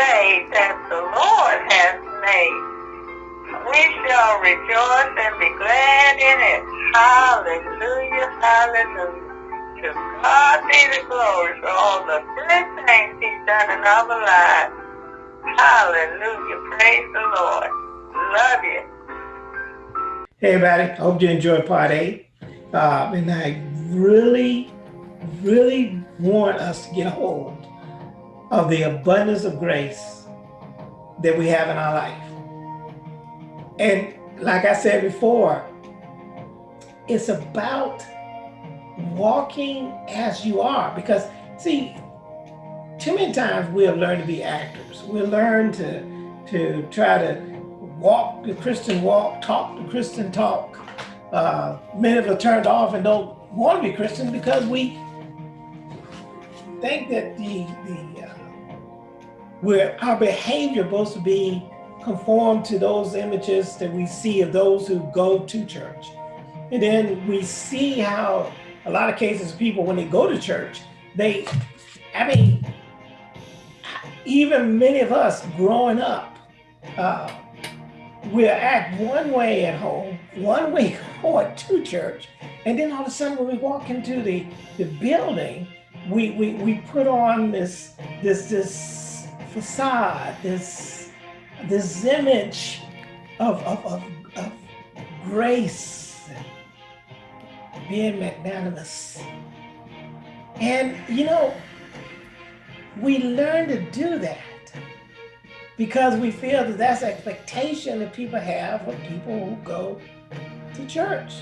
day that the Lord has made. We shall rejoice and be glad in it. Hallelujah, hallelujah. To God be the glory for all the good things he's done in our lives. Hallelujah, praise the Lord. Love you. Hey everybody, hope you enjoyed part eight. Uh, and I really, really want us to get a hold of the abundance of grace that we have in our life. And like I said before, it's about walking as you are. Because see, too many times we have learned to be actors. We learn to, to try to walk the Christian walk, talk the Christian talk. Uh, many of us turned off and don't want to be Christian because we think that the, the where our behavior supposed to be conformed to those images that we see of those who go to church. And then we see how a lot of cases people, when they go to church, they, I mean, even many of us growing up, uh, we'll act one way at home, one way going to church, and then all of a sudden when we walk into the, the building, we, we, we put on this, this, this facade, this, this image of, of, of, of grace, being magnanimous. And you know, we learn to do that because we feel that that's expectation that people have of people who go to church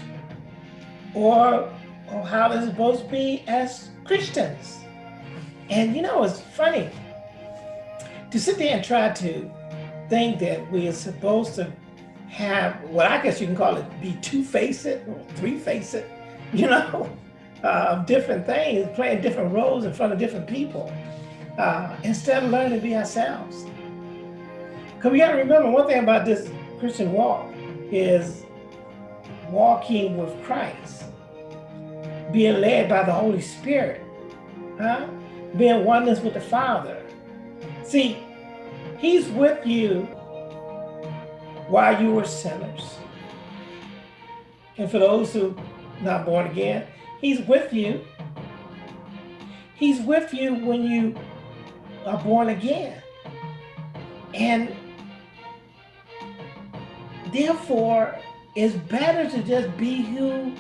or, or how they're supposed to be as Christians. And you know, it's funny to sit there and try to think that we are supposed to have what I guess you can call it be two-faced or three-faced, you know, uh, of different things, playing different roles in front of different people, uh, instead of learning to be ourselves. Because we got to remember one thing about this Christian walk is walking with Christ, being led by the Holy Spirit, huh? being oneness with the Father. See, He's with you while you were sinners. And for those who not born again, He's with you. He's with you when you are born again. And therefore, it's better to just be who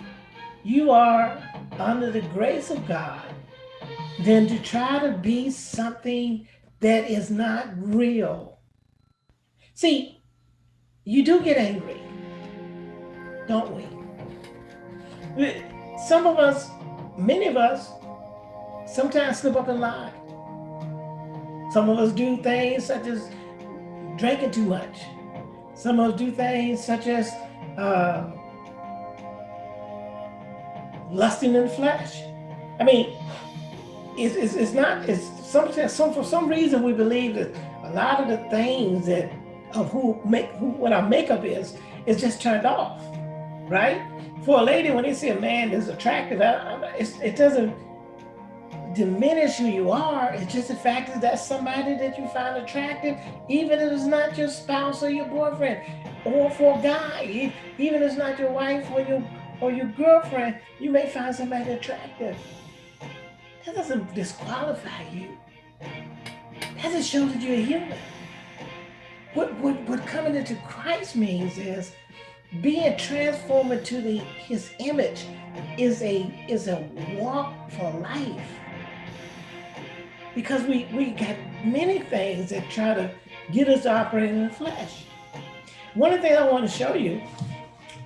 you are under the grace of God than to try to be something that is not real. See, you do get angry, don't we? Some of us, many of us, sometimes slip up and lie. Some of us do things such as drinking too much. Some of us do things such as uh, lusting in the flesh. I mean, it's, it's, it's not, it's some, some, for some reason we believe that a lot of the things that of who make, who, what our makeup is, is just turned off, right? For a lady, when they see a man that's attractive, it doesn't diminish who you are. It's just the fact that that's somebody that you find attractive, even if it's not your spouse or your boyfriend, or for a guy, even if it's not your wife or your or your girlfriend, you may find somebody attractive. That doesn't disqualify you. That just shows that you're a human. What, what, what coming into Christ means is being transformed into the, his image is a, is a walk for life because we, we got many things that try to get us operating in the flesh. One of the things I want to show you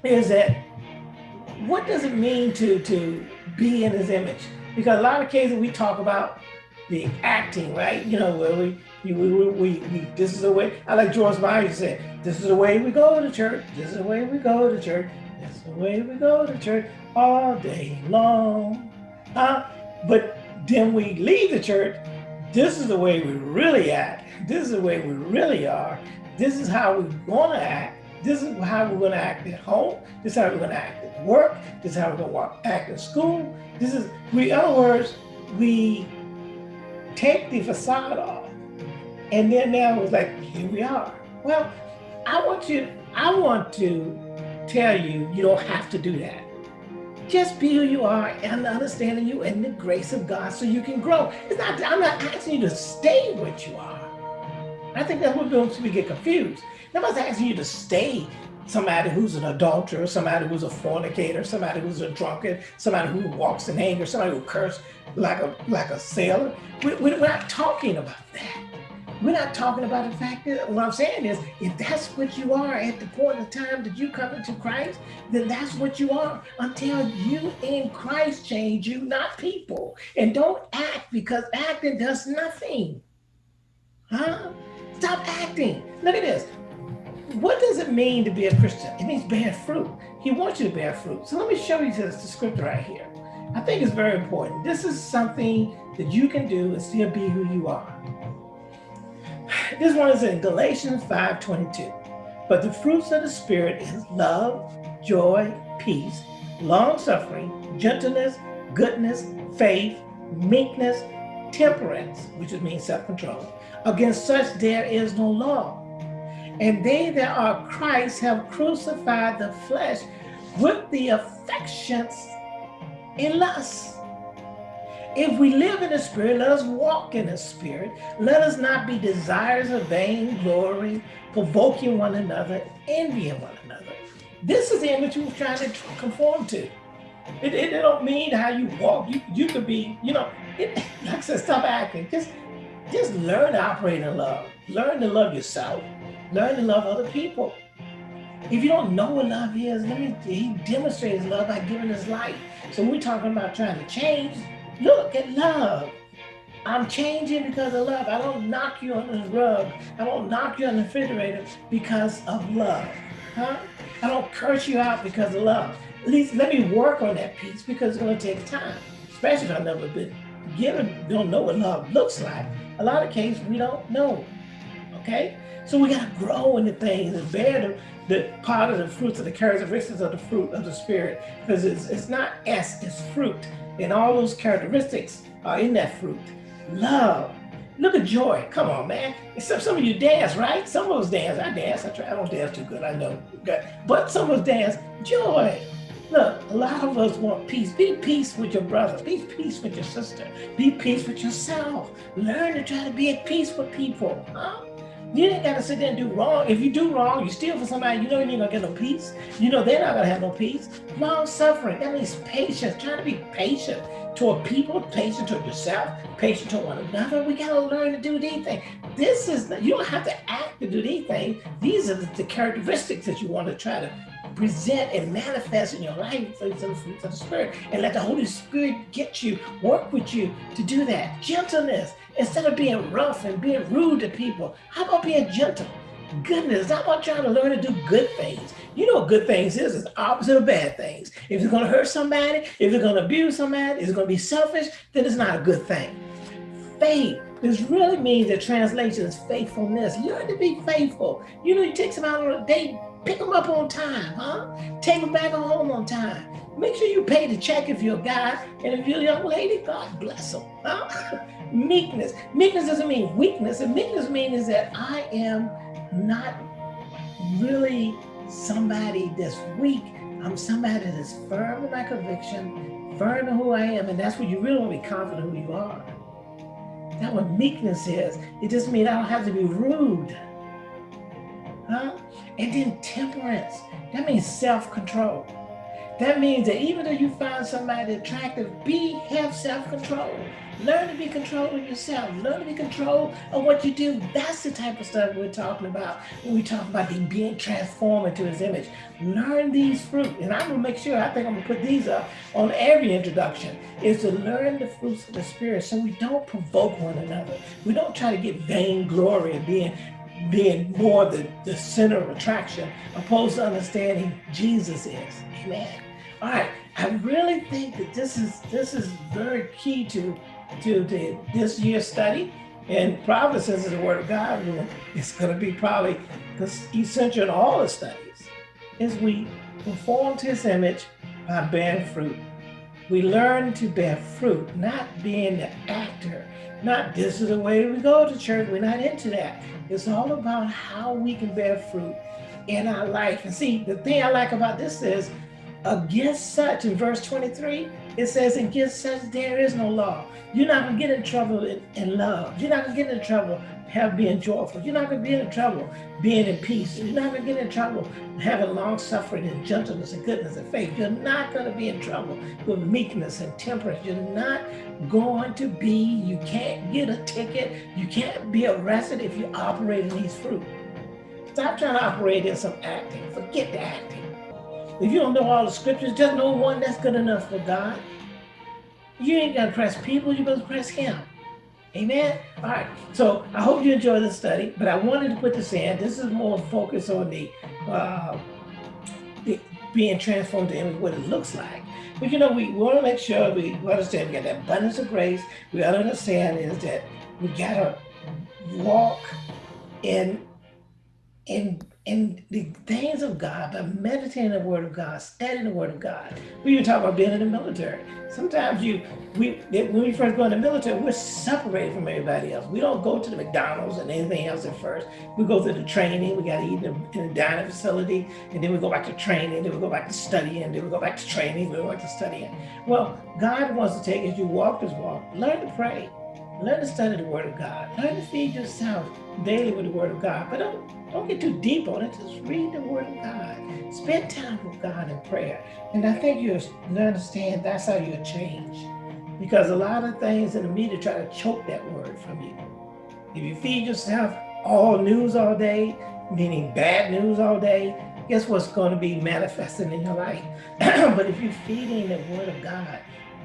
is that what does it mean to, to be in his image? Because a lot of cases we talk about the acting, right? You know, where we, we, we, we, this is the way, I like George Myers said, this is the way we go to church, this is the way we go to church, this is the way we go to church all day long. Uh, but then we leave the church this is the way we really act. This is the way we really are. This is how we're to act. This is how we're going to act at home. This is how we're going to act at work. This is how we're going to act at school. This is, we, in other words, we take the facade off And then now it's like, here we are. Well, I want you, I want to tell you, you don't have to do that. Just be who you are and understanding you and the grace of God so you can grow. It's not, I'm not asking you to stay what you are. I think that's what we get confused. Nobody's asking you to stay somebody who's an adulterer, somebody who's a fornicator, somebody who's a drunkard, somebody who walks in anger, somebody who curses like a like a sailor. We, we're not talking about that. We're not talking about the fact that what I'm saying is, if that's what you are at the point of time that you come into Christ, then that's what you are until you in Christ change you, not people. And don't act because acting does nothing. Huh? Stop acting. Look at this what does it mean to be a Christian? It means bear fruit. He wants you to bear fruit. So let me show you this scripture right here. I think it's very important. This is something that you can do and still be who you are. This one is in Galatians 5:22. But the fruits of the Spirit is love, joy, peace, long-suffering, gentleness, goodness, faith, meekness, temperance, which means self-control. Against such there is no law. And they that are Christ have crucified the flesh with the affections in lust. If we live in the Spirit, let us walk in the Spirit. Let us not be desires of vain glory, provoking one another, envying one another. This is the image we're trying to conform to. It, it, it, don't mean how you walk. You, you could be, you know, it, like I said, stop acting. Just, just learn to operate in love. Learn to love yourself. Learn to love other people. If you don't know what love is, let me, he demonstrates love by giving his life. So we're talking about trying to change. Look at love. I'm changing because of love. I don't knock you on the rug. I don't knock you on the refrigerator because of love. Huh? I don't curse you out because of love. At least let me work on that piece because it's going to take time, especially if I've never been given, don't know what love looks like. A lot of cases we don't know. Okay? So we got to grow in the things and bear the, the part of the fruits of the characteristics of the fruit of the spirit. Because it's, it's not S, it's fruit. And all those characteristics are in that fruit. Love. Look at joy. Come on, man. Some, some of you dance, right? Some of us dance. I dance. I try. I don't dance too good. I know. But some of us dance. Joy. Look, a lot of us want peace. Be peace with your brother. Be peace with your sister. Be peace with yourself. Learn to try to be at peace with people. Huh? You ain't got to sit there and do wrong. If you do wrong, you steal from somebody, you know you ain't gonna get no peace. You know they're not gonna have no peace. Long suffering, that means patience, trying to be patient toward people, patient toward yourself, patient toward one another. We gotta learn to do these things. This is, you don't have to act to do these things. These are the, the characteristics that you want to try to present and manifest in your life the fruits of the Spirit. And let the Holy Spirit get you, work with you to do that. Gentleness. Instead of being rough and being rude to people, how about being gentle? Goodness, how about trying to learn to do good things? You know what good things is, it's opposite of bad things. If it's gonna hurt somebody, if it's gonna abuse somebody, if it's gonna be selfish, then it's not a good thing. Faith, this really means the translation is faithfulness. Learn to be faithful. You know, you take somebody on a date, pick them up on time, huh? Take them back home on time. Make sure you pay the check if you're a guy, and if you're a young lady, God bless them. Huh? meekness. Meekness doesn't mean weakness. And meekness means that I am not really somebody that's weak. I'm somebody that's firm in my conviction, firm in who I am, and that's what you really want to be confident who you are. That's what meekness is. It just means I don't have to be rude. Huh? And then temperance. That means self-control. That means that even though you find somebody attractive, be have self-control. Learn to be control of yourself. Learn to be control of what you do. That's the type of stuff we're talking about when we talk about being transformed into his image. Learn these fruits. And I'm gonna make sure, I think I'm gonna put these up on every introduction, is to learn the fruits of the spirit so we don't provoke one another. We don't try to get vain glory and being being more the, the center of attraction opposed to understanding Jesus is. Amen. All right, I really think that this is this is very key to to the, this year's study. And Providence says the word of God, it's going to be probably essential in all the studies, is we conform to his image by bearing fruit. We learn to bear fruit, not being the actor, not this is the way we go to church. We're not into that. It's all about how we can bear fruit in our life. And see, the thing I like about this is against such, in verse 23, it says, against such there is no law. You're not gonna get in trouble in, in love. You're not gonna get in trouble have being joyful. You're not gonna be in trouble being in peace. You're not gonna get in trouble having long suffering and gentleness and goodness and faith. You're not gonna be in trouble with meekness and temperance. You're not going to be, you can't get a ticket. You can't be arrested if you operate in these fruit. Stop trying to operate in some acting. Forget the acting. If you don't know all the scriptures, just know one that's good enough for God. You ain't gonna press people, you're gonna press him. Amen. All right. So I hope you enjoyed this study, but I wanted to put this in. This is more focused on the, uh, the being transformed to what it looks like. But you know, we want to make sure we understand we got that abundance of grace. We understand is that we got to walk in in in the things of God, by meditating the word of God, studying the word of God. We even talk about being in the military. Sometimes you, we, when we first go in the military, we're separated from everybody else. We don't go to the McDonald's and anything else at first. We go through the training, we got to eat in, a dining facility, and then we go back to training, then we go back to studying, then we go back to training, we go back to studying. Well, God wants to take as you walk this walk, learn to pray, learn to study the word of God, learn to feed yourself daily with the word of God, but don't don't get too deep on it. Just read the word of God. Spend time with God in prayer. And I think you'll understand that's how you'll change. Because a lot of things in the media try to choke that word from you. If you feed yourself all news all day, meaning bad news all day, guess what's going to be manifesting in your life? but if you're feeding the word of God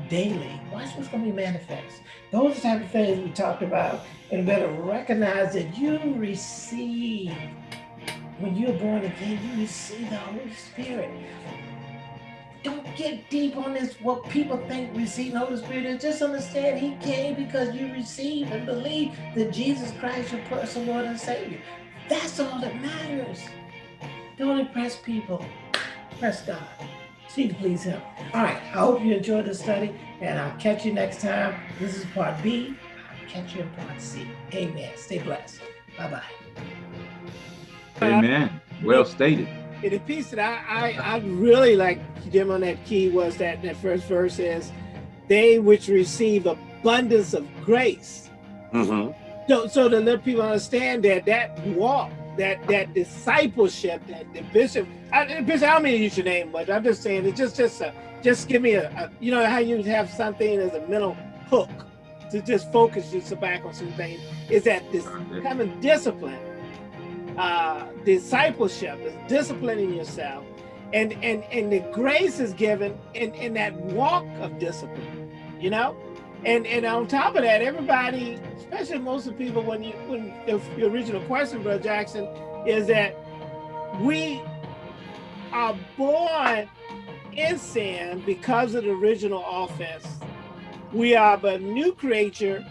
daily, watch what's going to be manifest. Those type of things we talked about and better recognize that you receive, when you're born again, you receive the Holy Spirit. Don't get deep on this, what people think receiving the Holy Spirit is. Just understand he came because you receive and believe that Jesus Christ, your personal Lord and Savior. That's all that matters. Don't impress people, press God. See to please him. All right, I hope you enjoyed the study, and I'll catch you next time. This is part B catch you in part C. Amen. Stay blessed. Bye-bye. Amen. Well stated. In the piece that I, I, I really like Jim on that key was that that first verse is, they which receive abundance of grace. Mm -hmm. So, so to let people understand that that walk, that that discipleship, that the bishop, I, bishop, I don't mean to use your name, but I'm just saying it's just just a, just give me a, a, you know how you have something as a mental hook to just focus just back on some things is that this kind of discipline, uh, discipleship is disciplining yourself, and and and the grace is given in in that walk of discipline, you know, and and on top of that, everybody, especially most of the people, when you when the, the original question, Brother Jackson, is that we are born in sin because of the original offense we are but new creature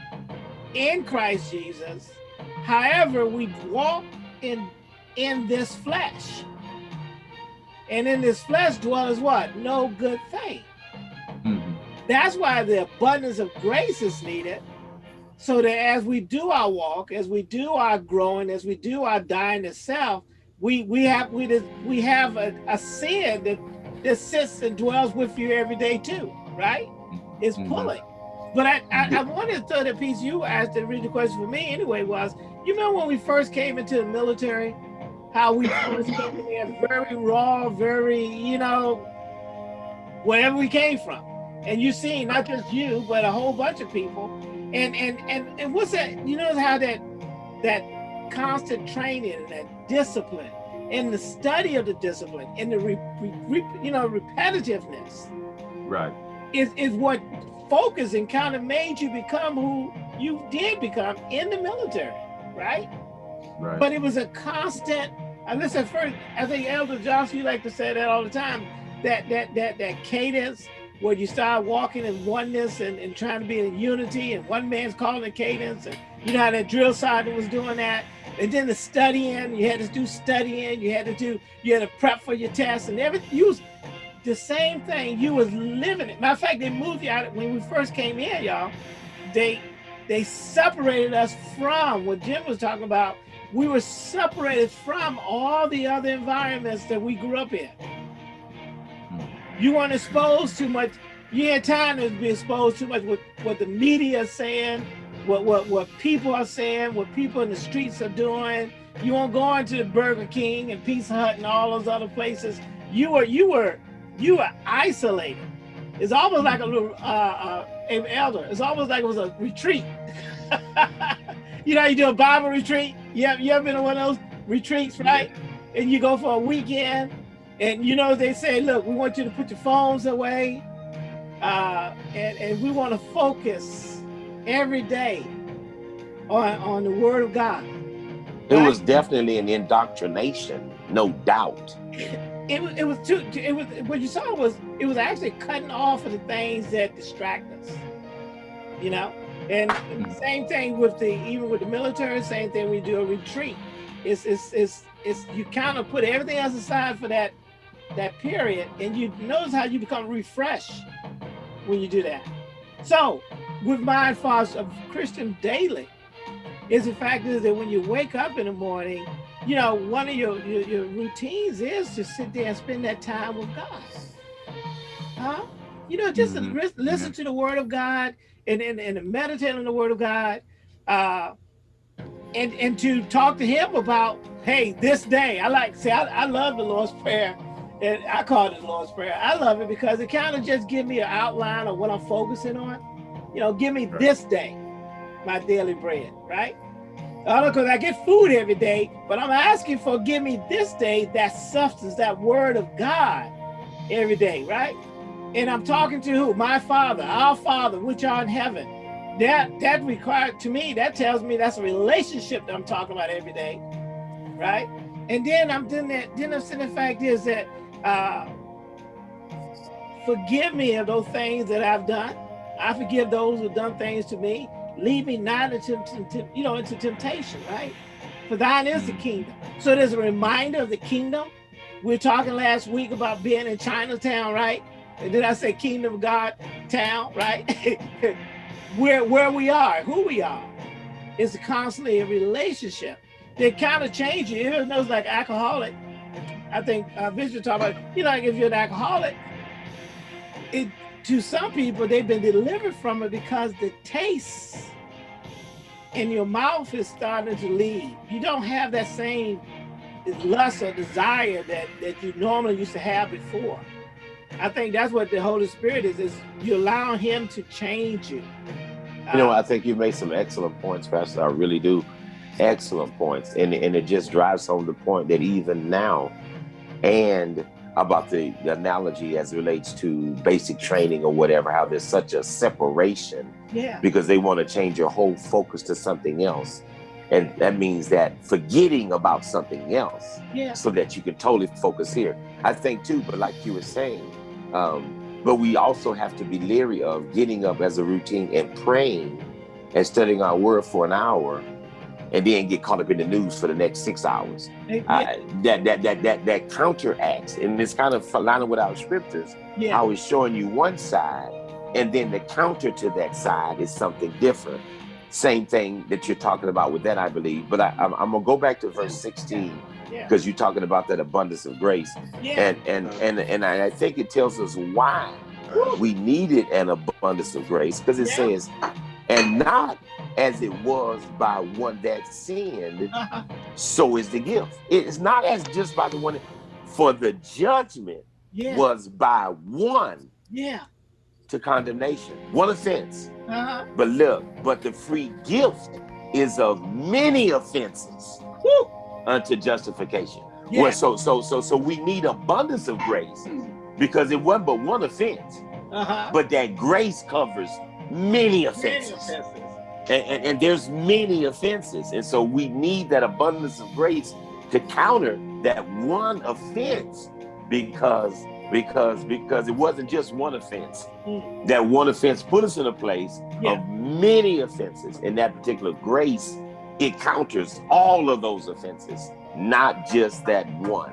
in Christ Jesus. However, we walk in in this flesh. And in this flesh dwells what? No good thing. Mm -hmm. That's why the abundance of grace is needed. So that as we do our walk, as we do our growing, as we do our dying to self, we we have we we have a, a sin that that sits and dwells with you every day too, right? is mm-hmm. pulling. But I, I, I wanted to throw that piece you asked the original question for me anyway was, you remember when we first came into the military, how we first came in very raw, very, you know, wherever we came from. And you see, not just you, but a whole bunch of people. And and and and what's that? You know how that that constant training and that discipline and the study of the discipline and the re, re, you know repetitiveness right is is what focus and kind of made you become who you did become in the military right right but it was a constant and listen first i think elder johnson you like to say that all the time that that that that cadence where you start walking in oneness and, and trying to be in unity and one man's calling the cadence and you know how that drill sergeant was doing that and then the studying you had to do studying you had to do you had to prep for your tests and everything you was the same thing. You was living it. Matter of fact, they moved you out when we first came in, y'all. They they separated us from what Jim was talking about. We were separated from all the other environments that we grew up in. You weren't exposed too much. You had time to be exposed too much with what the media is saying, what what what people are saying, what people in the streets are doing. You weren't going to the Burger King and Pizza Hut and all those other places. You were you were you were isolated. It's almost like a little uh, uh, elder. It's almost like it was a retreat. you know, you do a Bible retreat. You have you ever been to one of those retreats, right? And you go for a weekend, and you know they say, look, we want you to put your phones away, uh, and and we want to focus every day on on the Word of God. It was definitely an indoctrination, no doubt. It was it was too it was what you saw was it was actually cutting off of the things that distract us. You know? And same thing with the even with the military, same thing we do a retreat. It's it's it's it's you kind of put everything else aside for that that period and you notice how you become refreshed when you do that. So with Mind Fast of Christian Daily, is the fact is that when you wake up in the morning, you know, one of your, your, your routines is to sit there and spend that time with God. Huh? You know, just Mhm. to listen to the word of God and, and, and meditate on the word of God. Uh, and, and to talk to him about, hey, this day, I like, see, I, I love the Lord's Prayer. And I call it the Lord's Prayer. I love it because it kind of just give me an outline of what I'm focusing on. You know, give me Right. this day, my daily bread, right? I don't because I get food every day, but I'm asking for give me this day that substance, that word of God every day, right? And I'm talking to who? My Father, our Father, which are in heaven. That that required to me, that tells me that's a relationship that I'm talking about every day, right? And then I'm doing that, then I'm saying the fact is that uh forgive me of those things that I've done. I forgive those who've done things to me. Lead me not into you know into temptation right? For thine is the kingdom. So there's a reminder of the kingdom. We are talking last week about being in chinatown right? And did i say kingdom of god town right? Where where we are who we are is constantly a relationship. They kind of change you. Knows like alcoholic i think uh Bishop talked about you know like if you're an alcoholic it to some people, they've been delivered from it because the taste in your mouth is starting to leave. You don't have that same lust or desire that, that you normally used to have before. I think that's what the Holy Spirit is, is you allow him to change you. You know, Uh, I think you made some excellent points, Pastor. I really do. Excellent points. And, and it just drives home the point that even now, and about the, the analogy as it relates to basic training or whatever, how there's such a separation yeah, because they want to change your whole focus to something else. And that means that forgetting about something else yeah, so that you can totally focus here. I think too, but like you were saying, um, but we also have to be leery of getting up as a routine and praying and studying our word for an hour and then get caught up in the news for the next six hours. yeah, I, that, that, that, that, that counteracts, and it's kind of lining with our scriptures, yeah, how it's showing you one side, and then the counter to that side is something different. Same thing that you're talking about with that, I believe. But I, I'm, I'm gonna go back to verse 16 yeah, because you're talking about that abundance of grace, yeah, and and and and I I think it tells us why we needed an abundance of grace because it Yeah. says, and not as it was by one that sinned, uh-huh, so is the gift. It's not as just by the one, for the judgment yeah, was by one yeah, to condemnation, one offense. uh-huh, But look, but the free gift is of many offenses Woo. unto justification. yeah, Well, so so so so we need abundance of grace because it wasn't but one offense, uh-huh. but that grace covers many offenses. offenses. And, and, and there's many offenses. And so we need that abundance of grace to counter that one offense because because because it wasn't just one offense. Mm. That one offense put us in a place Yeah. of many offenses. And that particular grace, it counters all of those offenses, not just that one.